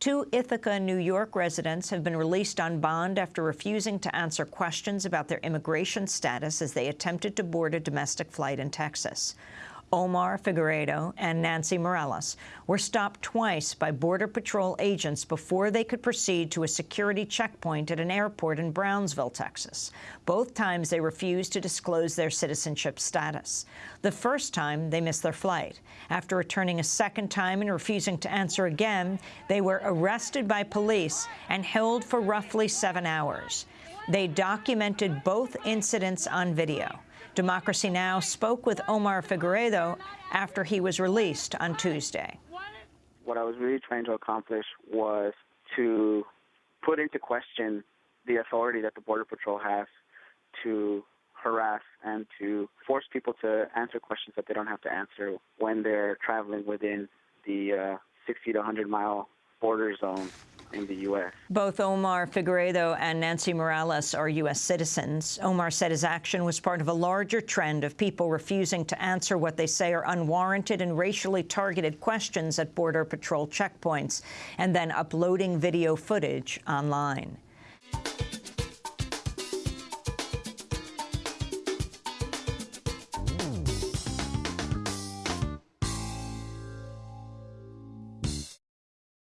Two Ithaca, New York residents have been released on bond after refusing to answer questions about their immigration status as they attempted to board a domestic flight in Texas. Omar Figueredo and Nancy Morales were stopped twice by Border Patrol agents before they could proceed to a security checkpoint at an airport in Brownsville, Texas. Both times they refused to disclose their citizenship status. The first time, they missed their flight. After returning a second time and refusing to answer again, they were arrested by police and held for roughly seven hours. They documented both incidents on video. Democracy Now! spoke with Omar Figueredo after he was released on Tuesday. What I was really trying to accomplish was to put into question the authority that the Border Patrol has to harass and to force people to answer questions that they don't have to answer when they're traveling within the uh, 60 to 100 mile border zone in the U.S. Both Omar Figueredo and Nancy Morales are U.S. citizens. Omar said his action was part of a larger trend of people refusing to answer what they say are unwarranted and racially targeted questions at Border Patrol checkpoints and then uploading video footage online.